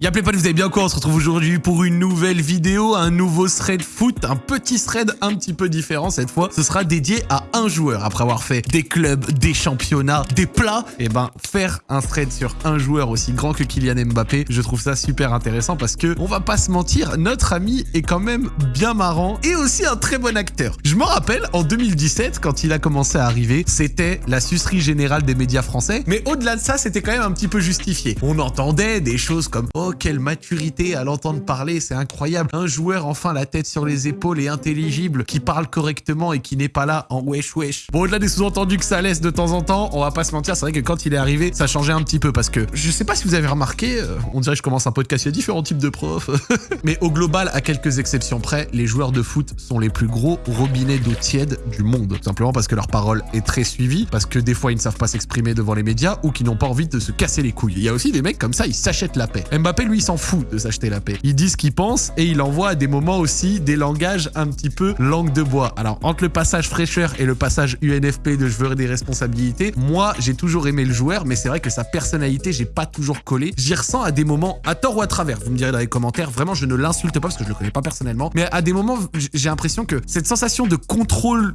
Y'a pas vous avez bien quoi On se retrouve aujourd'hui pour une nouvelle vidéo, un nouveau thread foot, un petit thread un petit peu différent cette fois. Ce sera dédié à un joueur. Après avoir fait des clubs, des championnats, des plats, et eh ben faire un thread sur un joueur aussi grand que Kylian Mbappé, je trouve ça super intéressant parce que on va pas se mentir, notre ami est quand même bien marrant et aussi un très bon acteur. Je me rappelle en 2017 quand il a commencé à arriver, c'était la sucerie générale des médias français, mais au-delà de ça, c'était quand même un petit peu justifié. On entendait des choses comme oh, quelle maturité à l'entendre parler, c'est incroyable. Un joueur enfin la tête sur les épaules et intelligible, qui parle correctement et qui n'est pas là en wesh wesh. Bon, au-delà des sous-entendus que ça laisse de temps en temps, on va pas se mentir, c'est vrai que quand il est arrivé, ça changeait un petit peu parce que je sais pas si vous avez remarqué, euh, on dirait que je commence un podcast, il y différents types de profs, mais au global, à quelques exceptions près, les joueurs de foot sont les plus gros robinets d'eau tiède du monde. Simplement parce que leur parole est très suivie, parce que des fois ils ne savent pas s'exprimer devant les médias ou qu'ils n'ont pas envie de se casser les couilles. Il y a aussi des mecs comme ça, ils s'achètent la paix. Lui, il s'en fout de s'acheter la paix. Il dit ce qu'il pense et il envoie à des moments aussi des langages un petit peu langue de bois. Alors, entre le passage fraîcheur et le passage UNFP de je veux des responsabilités, moi, j'ai toujours aimé le joueur, mais c'est vrai que sa personnalité, j'ai pas toujours collé. J'y ressens à des moments, à tort ou à travers, vous me direz dans les commentaires, vraiment, je ne l'insulte pas parce que je le connais pas personnellement, mais à des moments, j'ai l'impression que cette sensation de contrôle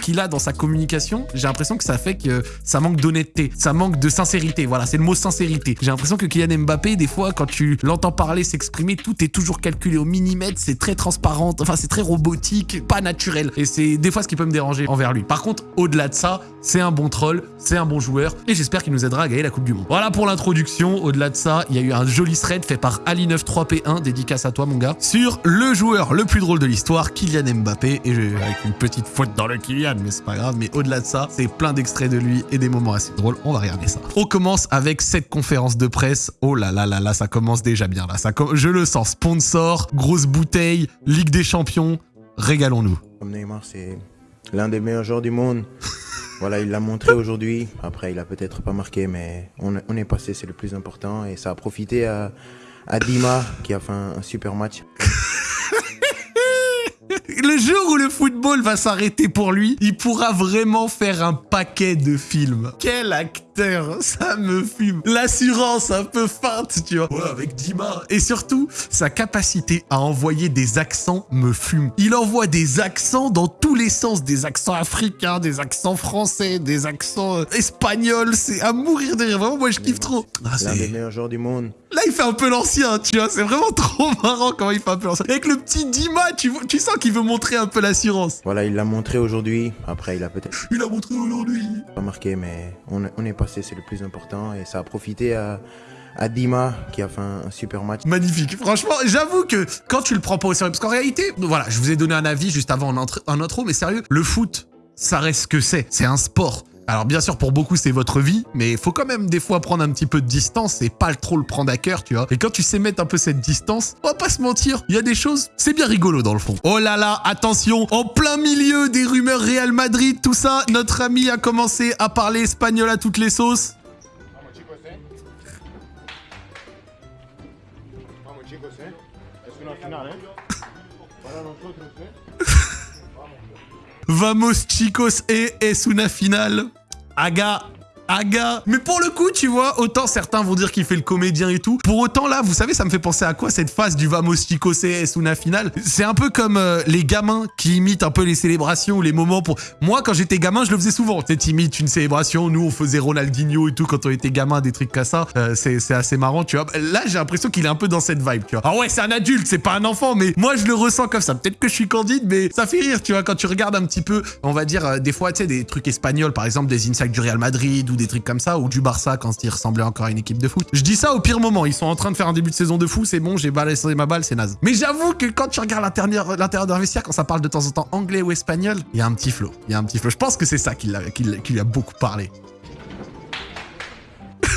qu'il a dans sa communication, j'ai l'impression que ça fait que ça manque d'honnêteté, ça manque de sincérité. Voilà, c'est le mot sincérité. J'ai l'impression que Kylian Mbappé, des fois, quand tu l'entends parler, s'exprimer, tout est toujours calculé au millimètre, c'est très transparent, enfin c'est très robotique, pas naturel. Et c'est des fois ce qui peut me déranger envers lui. Par contre, au-delà de ça, c'est un bon troll, c'est un bon joueur, et j'espère qu'il nous aidera à gagner la Coupe du Monde. Voilà pour l'introduction. Au-delà de ça, il y a eu un joli thread fait par Ali93P1, dédicace à toi mon gars, sur le joueur le plus drôle de l'histoire, Kylian Mbappé, et avec une petite faute dans le Kylian, mais c'est pas grave. Mais au-delà de ça, c'est plein d'extraits de lui et des moments assez drôles. On va regarder ça. On commence avec cette conférence de presse. Oh là là là là, ça commence déjà bien là. Ça, je le sens. Sponsor, grosse bouteille, Ligue des Champions. Régalons-nous. Neymar, c'est l'un des meilleurs joueurs du monde. voilà, il l'a montré aujourd'hui. Après, il a peut-être pas marqué, mais on, est passé, c'est le plus important. Et ça a profité à, à Dima, qui a fait un super match. Le jour où le football va s'arrêter pour lui, il pourra vraiment faire un paquet de films. Quel acteur, ça me fume. L'assurance un peu feinte, tu vois. Ouais, avec Dima. Et surtout, sa capacité à envoyer des accents me fume. Il envoie des accents dans tous les sens. Des accents africains, des accents français, des accents euh, espagnols. C'est à mourir de rire. Vraiment, moi, je kiffe trop. Ah, c'est l'un des meilleurs joueurs du monde. Il fait un peu l'ancien, tu vois. C'est vraiment trop marrant comment il fait un peu l'ancien. Avec le petit Dima, tu, tu sens qu'il veut montrer un peu l'assurance. Voilà, il l'a montré aujourd'hui. Après, il a peut-être... Il a montré aujourd'hui. Pas marqué, mais on, est passé, c'est le plus important. Et ça a profité à à Dima qui a fait un, super match. Magnifique. Franchement, j'avoue que quand tu le prends pas au sérieux, parce qu'en réalité, voilà, je vous ai donné un avis juste avant un intro, mais sérieux, le foot, ça reste ce que c'est. C'est un sport. Alors bien sûr, pour beaucoup, c'est votre vie, mais il faut quand même des fois prendre un petit peu de distance et pas trop le prendre à cœur, tu vois. Et quand tu sais mettre un peu cette distance, on va pas se mentir, il y a des choses, c'est bien rigolo dans le fond. Oh là là, attention, en plein milieu des rumeurs Real Madrid, tout ça, notre ami a commencé à parler espagnol à toutes les sauces. Vamos chicos et es una finale. Aga Aga. Mais pour le coup, tu vois, autant certains vont dire qu'il fait le comédien et tout. Pour autant, là, vous savez, ça me fait penser à quoi cette phase du Vamos Chicos es una finale C'est un peu comme euh, les gamins qui imitent un peu les célébrations ou les moments pour... Moi, quand j'étais gamin, je le faisais souvent. Tu imites une célébration. Nous, on faisait Ronaldinho et tout quand on était gamin, des trucs comme ça. Euh, c'est assez marrant, tu vois. Là, j'ai l'impression qu'il est un peu dans cette vibe, tu vois. Ah ouais, c'est un adulte, c'est pas un enfant, mais moi, je le ressens comme ça. Peut-être que je suis candide, mais ça fait rire, tu vois, quand tu regardes un petit peu, on va dire, euh, des fois, tu sais, des trucs espagnols, par exemple, des insights du Real Madrid ou des trucs comme ça, ou du Barça quand il ressemblait encore à une équipe de foot. Je dis ça au pire moment, ils sont en train de faire un début de saison de fou, c'est bon, j'ai balayé ma balle, c'est naze. Mais j'avoue que quand tu regardes l'intérieur d'un vestiaire, quand ça parle de temps en temps anglais ou espagnol, il y a un petit flow, il y a un petit flow. Je pense que c'est ça qui, lui a beaucoup parlé.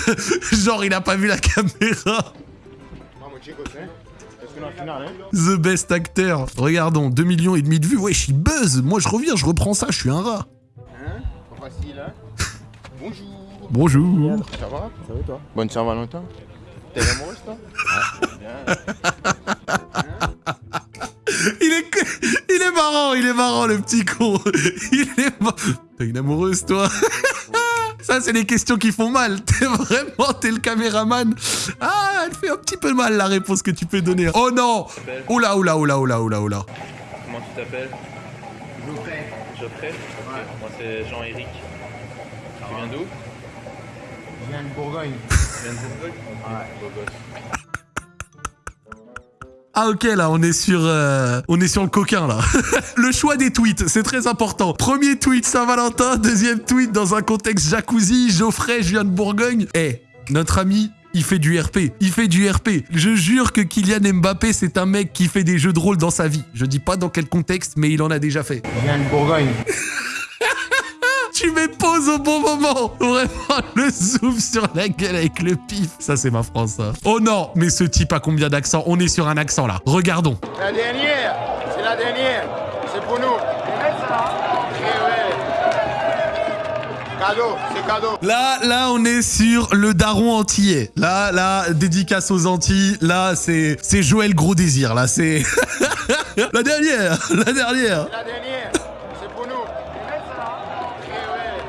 Genre, il a pas vu la caméra. The best acteur. Regardons, 2 millions et demi de vues. Ouais, je suis buzz. Moi, je reviens, je reprends ça, je suis un rat. Hein? Facile, hein? Bonjour. Bonjour. Ça va Ça va toi Bonne Saint-Valentin. T'es amoureuse toi il est, il est marrant, il est marrant le petit con. Il est T'as une amoureuse toi Ça c'est les questions qui font mal. T'es vraiment, t'es le caméraman. Ah, elle fait un petit peu mal la réponse que tu peux donner. Oh non Oula, oula, oula, oula, oula, oula. Comment tu t'appelles? Geoffrey. Geoffrey? Moi c'est Jean-Éric. Tu viens d'où Je viens de Bourgogne. Tu viens de Bourgogne gosse. Ah ok là on est sur euh, on est sur le coquin là. le choix des tweets, c'est très important. Premier tweet Saint-Valentin, deuxième tweet dans un contexte jacuzzi, Geoffrey, je viens de Bourgogne. Eh, notre ami il fait du RP. Il fait du RP. Je jure que Kylian Mbappé, c'est un mec qui fait des jeux de rôle dans sa vie. Je dis pas dans quel contexte, mais il en a déjà fait. Je viens de Bourgogne. Tu mets pause au bon moment. Vraiment, le zoom sur la gueule avec le pif. Ça, c'est ma France, ça. Oh non, mais ce type a combien d'accents On est sur un accent, là. Regardons. La dernière, c'est la dernière. C'est pour nous. Eh. Cadeau, c'est cadeau. Là, là, on est sur le daron antillais. Là, là, dédicace aux Antilles. Là, c'est, c'est Joël Gros Désir. Là, c'est la dernière, la dernière. La dernière,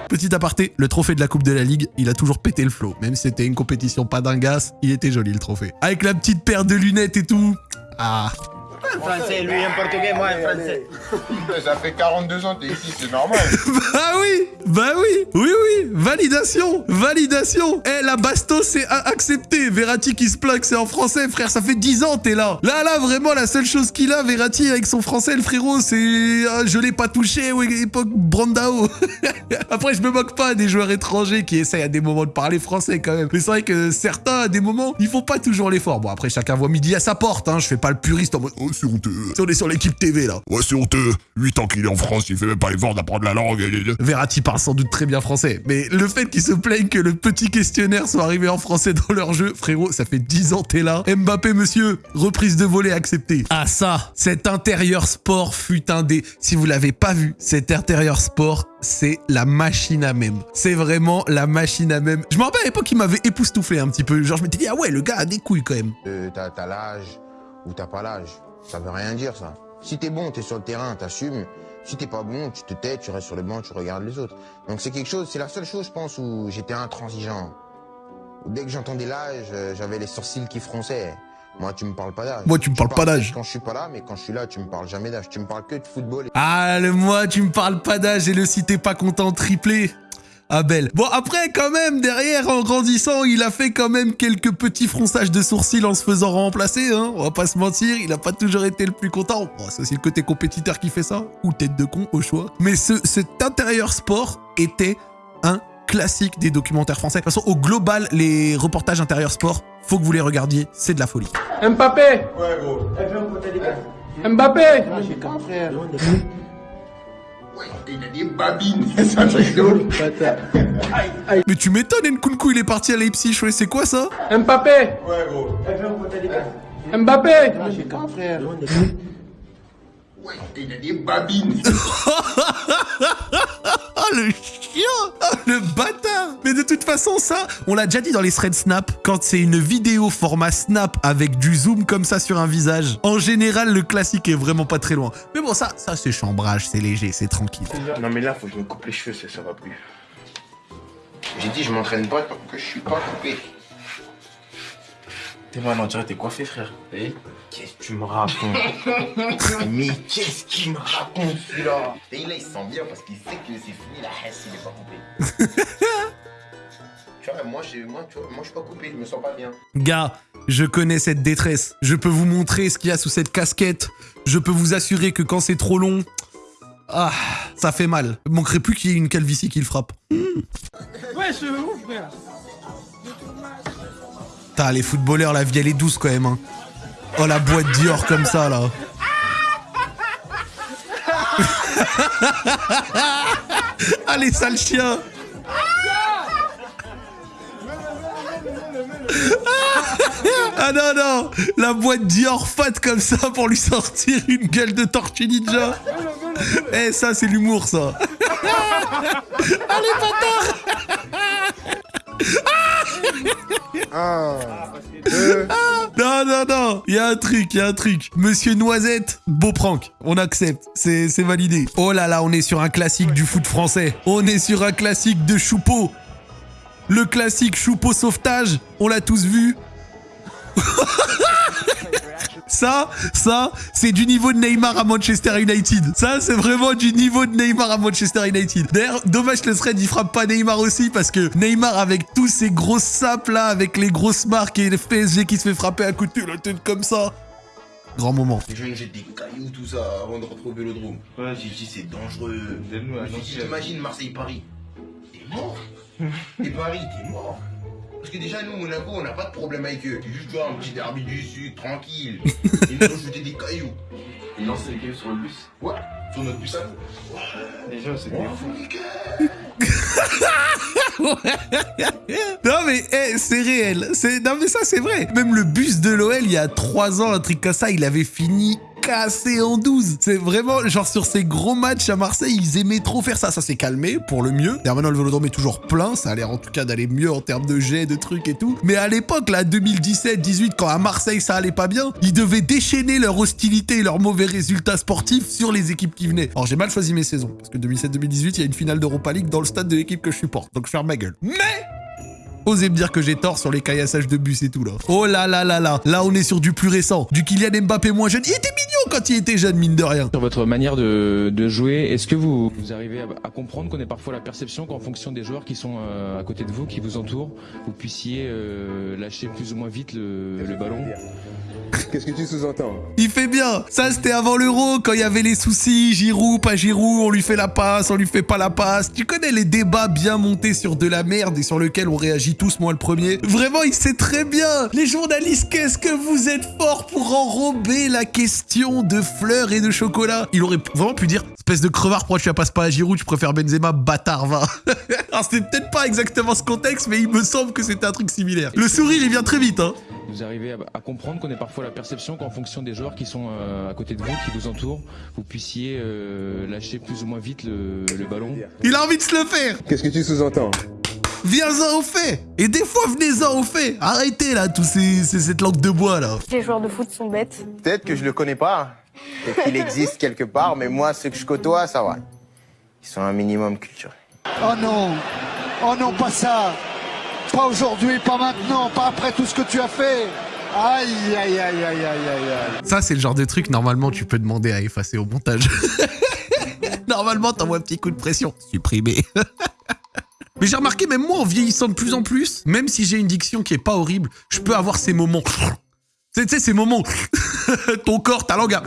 Petit aparté, le trophée de la Coupe de la Ligue, il a toujours pété le flot. Même si c'était une compétition pas dingasse, il était joli le trophée. Avec la petite paire de lunettes et tout. Ah. Français, lui un portugais, moi un français. Ça fait 42 ans que t'es ici, c'est normal. Bah oui, bah oui, oui, oui, validation, validation. Eh, la bastos, c'est accepté. Verratti qui se plaque, c'est en français, frère, ça fait 10 ans, t'es là. Là, là, vraiment, la seule chose qu'il a, Verratti, avec son français, le frérot, c'est ah, je l'ai pas touché, ouais, époque Brandao. Après, je me moque pas des joueurs étrangers qui essayent à des moments de parler français quand même. Mais c'est vrai que certains, à des moments, ils font pas toujours l'effort. Bon, après, chacun voit midi à sa porte, hein. Je fais pas le puriste en mode, oh, c'est honteux. Si on est sur l'équipe TV, là. Ouais, c'est honteux. 8 ans qu'il est en France, il fait même pas l'effort d'apprendre la langue. Verratti parle sans doute très bien français, mais le fait qu'ils se plaignent que le petit questionnaire soit arrivé en français dans leur jeu, frérot, ça fait 10 ans t'es là. Mbappé, monsieur, reprise de volée acceptée. Ah ça, cet intérieur sport fut un des... Si vous l'avez pas vu, cet intérieur sport, c'est la machine à même. C'est vraiment la machine à même. Je me rappelle à l'époque, il m'avait époustouflé un petit peu. Genre, je m'étais dit, ah ouais, le gars a des couilles quand même. Euh, t'as t'as l'âge ou t'as pas l'âge. Ça veut rien dire, ça. Si t'es bon, t'es sur le terrain, t'assumes. Si t'es pas bon, tu te tais, tu restes sur le banc, tu regardes les autres. Donc c'est quelque chose, c'est la seule chose, je pense, où j'étais intransigeant. Dès que j'entendais l'âge, euh, j'avais les sourcils qui fronçaient. Moi, tu me parles pas d'âge. Moi, tu me parles pas parles d'âge. Quand je suis pas là, mais quand je suis là, tu me parles jamais d'âge. Tu me parles que de football. Ah, le moi, tu me parles pas d'âge et le si t'es pas content triplé. Ah belle. Bon après quand même derrière en grandissant il a fait quand même quelques petits fronçages de sourcils en se faisant remplacer hein. On va pas se mentir il a pas toujours été le plus content. Bon c'est aussi le côté compétiteur qui fait ça ou tête de con au choix. Mais ce, cet intérieur sport était un classique des documentaires français. De toute façon au global les reportages intérieur sport faut que vous les regardiez c'est de la folie. Mbappé Ouais, gros. Mbappé J'ai Mais tu m'étonnes Nkunku il est parti à Leipzig ouais c'est quoi ça? Mbappé Ouais, gros. Mbappé J'ai quatre frères. Ouais, il a des babines. Ah le chien Ah le bâtard Mais de toute façon ça, on l'a déjà dit dans les threads Snap, quand c'est une vidéo format Snap avec du zoom comme ça sur un visage, en général le classique est vraiment pas très loin. Mais bon ça, ça c'est chambrage, c'est léger, c'est tranquille. Non mais là, faut que je me coupe les cheveux, ça, ça va plus. J'ai dit, je m'entraîne pas tant que je suis pas coupé. T'es mal, on dirait t'es coiffé, frère. Eh Qu'est-ce que tu me racontes Mais qu'est-ce qu'il me raconte celui-là Et là, il se sent bien parce qu'il sait que c'est fini, la hesse, il est pas coupé. tu vois, moi, je, moi, tu vois, moi, je suis pas coupé, je me sens pas bien. Gars, je connais cette détresse. Je peux vous montrer ce qu'il y a sous cette casquette. Je peux vous assurer que quand c'est trop long, ah, ça fait mal. Il manquerait plus qu'il y ait une calvitie qui le frappe. Ouais, je ouf, frère. Putain, les footballeurs, la vie elle est douce quand même. Hein. Oh la boîte Dior comme ça là. Allez, sale chien Ah non, non La boîte Dior fat comme ça pour lui sortir une gueule de tortue ninja Eh, ça, c'est l'humour, ça Allez, bâtard Non, non, non Il y a un truc, il y a un truc. Monsieur Noisette, beau prank. On accepte. C'est c'est validé. Oh là là, on est sur un classique du foot français. On est sur un classique de Choupeau. Le classique choupeau sauvetage, on l'a tous vu. Ça, ça, c'est du niveau de Neymar à Manchester United. Ça, c'est vraiment du niveau de Neymar à Manchester United. D'ailleurs, dommage que le thread, il frappe pas Neymar aussi, parce que Neymar, avec tous ces grosses sapes là, avec les grosses marques et le PSG qui se fait frapper à côté de la tête comme ça. Grand moment. Les gens ils jettent des cailloux, tout ça, avant de rentrer au vélodrome. Ouais. J'ai dit, c'est dangereux. T'imagines Marseille-Paris? T'es mort Et Paris, t'es mort Parce que déjà, nous, Monaco, on n'a pas de problème avec eux. C'est juste toi, un petit derby du Sud, tranquille. Ils nous ont jeté des cailloux. Ils lancent les cailloux sur le bus. Ouais, sur notre bus à nous. C'était Oh, fou. niquer. Non mais eh, c'est réel. C'est non mais ça c'est vrai. Même le bus de l'OL il y a 3 ans, un truc comme ça, il avait fini cassé en 12. C'est vraiment genre sur ces gros matchs à Marseille, ils aimaient trop faire ça. Ça s'est calmé pour le mieux. Maintenant le Vélodrome est toujours plein, ça a l'air en tout cas d'aller mieux en termes de jets, de trucs et tout. Mais à l'époque là 2017-18 quand à Marseille ça allait pas bien, ils devaient déchaîner leur hostilité et leurs mauvais résultats sportifs sur les équipes qui venaient. Alors j'ai mal choisi mes saisons parce que 2007-2018, il y a une finale d'Europa League dans le stade de l'équipe que je supporte. Donc je ferme ma gueule. Mais Osez me dire que j'ai tort sur les caillassages de bus et tout là. Oh là là là là, là on est sur du plus récent, du Kylian Mbappé moins jeune. Il était mignon quand il était jeune, mine de rien. Sur votre manière de, de jouer, est-ce que vous, vous arrivez à, à comprendre qu'on ait parfois la perception qu'en fonction des joueurs qui sont euh, à côté de vous, qui vous entourent, vous puissiez euh, lâcher plus ou moins vite le, le ballon? Qu'est-ce que tu sous-entends? Il fait bien. Ça c'était avant l'euro quand il y avait les soucis, Giroud, pas Giroud, on lui fait la passe, on lui fait pas la passe. Tu connais les débats bien montés sur de la merde et sur lesquels on réagit tous, moi le premier. Vraiment, il sait très bien. Les journalistes, qu'est-ce que vous êtes forts pour enrober la question de fleurs et de chocolat. Il aurait vraiment pu dire, espèce de crevard, pourquoi tu la passes pas à Giroud, tu préfères Benzema, bâtard, va. Alors c'était peut-être pas exactement ce contexte, mais il me semble que c'était un truc similaire. Le sourire, il vient très vite, hein. Vous arrivez à, à comprendre qu'on ait parfois la perception qu'en fonction des joueurs qui sont euh, à côté de vous, qui vous entourent, vous puissiez euh, lâcher plus ou moins vite le, le ballon Il a envie de se le faire. Qu'est-ce que tu sous-entends? Viens-en au fait Et des fois, venez-en au fait Arrêtez là, tous ces, ces- cette langue de bois là Les joueurs de foot sont bêtes. Peut-être que je le connais pas, peut-être qu'il existe quelque part, mais moi, ceux que je côtoie, ça va. Ils sont un minimum culturels. Oh non Oh non, pas ça Pas aujourd'hui, pas maintenant, pas après tout ce que tu as fait Aïe, aïe, aïe, aïe, aïe, aïe, aïe. Ça, c'est le genre de truc, normalement, tu peux demander à effacer au montage. normalement, t'envoies un petit coup de pression. Supprimer. Mais j'ai remarqué, même moi, en vieillissant de plus en plus, même si j'ai une diction qui est pas horrible, je peux avoir ces moments. Tu sais, ces moments. Ton corps, ta langue a...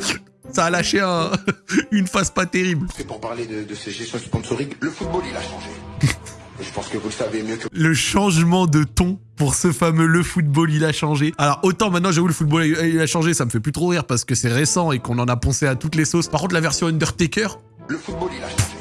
Ça a lâché un- une face pas terrible. C'est pour parler de, de ces gestions sponsoriques. Le football, il a changé. Je pense que vous le savez mieux que le changement de ton pour ce fameux le football il a changé. Alors autant maintenant j'avoue le football il a changé, ça me fait plus trop rire parce que c'est récent et qu'on en a poncé à toutes les sauces. Par contre la version Undertaker, le football, il a changé.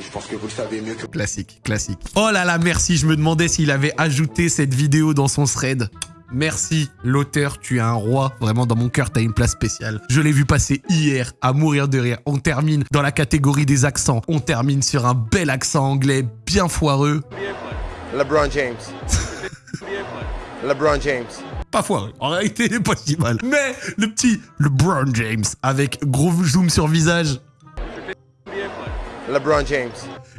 Je pense que vous le savez mieux que classique, classique. Oh là là merci, je me demandais s'il avait ajouté cette vidéo dans son thread. Merci, l'auteur, tu es un roi. Vraiment, dans mon cœur, t'as une place spéciale. Je l'ai vu passer hier, à mourir de rire. On termine dans la catégorie des accents. On termine sur un bel accent anglais bien foireux. LeBron James. LeBron James. pas foireux. En réalité, il est pas si mal. Mais le petit LeBron James avec gros zoom sur visage. LeBron James.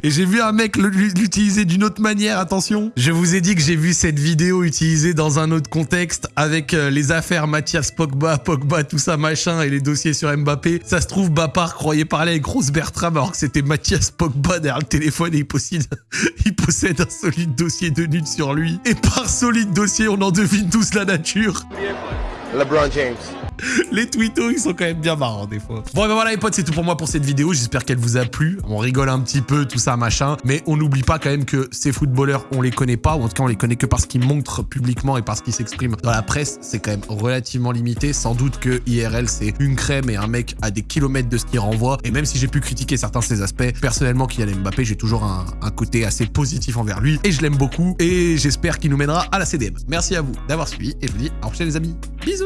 Et j'ai vu un mec l'utiliser d'une autre manière, attention. Je vous ai dit que j'ai vu cette vidéo utilisée dans un autre contexte avec euh, les affaires Mathias Pogba, Pogba, tout ça machin et les dossiers sur Mbappé. Ça se trouve, Bapar croyait parler avec Rose Bertram alors que c'était Mathias Pogba derrière le téléphone et il possède, il possède un solide dossier de nude sur lui. Et par solide dossier, on en devine tous la nature. LeBron James. Les tweetos, ils sont quand même bien marrants des fois. Bon, ben voilà les potes, c'est tout pour moi pour cette vidéo. J'espère qu'elle vous a plu. On rigole un petit peu, tout ça, machin. Mais on n'oublie pas quand même que ces footballeurs, on les connaît pas. Ou en tout cas, on les connaît que parce qu'ils montrent publiquement et parce qu'ils s'expriment dans la presse. C'est quand même relativement limité. Sans doute que IRL, c'est une crème et un mec à des kilomètres de ce qu'il renvoie. Et même si j'ai pu critiquer certains de ses aspects, personnellement, Kylian Mbappé, j'ai toujours un, un côté assez positif envers lui. Et je l'aime beaucoup. Et j'espère qu'il nous mènera à la CDM. Merci à vous d'avoir suivi. Et je vous dis à la prochaine les amis. Bisous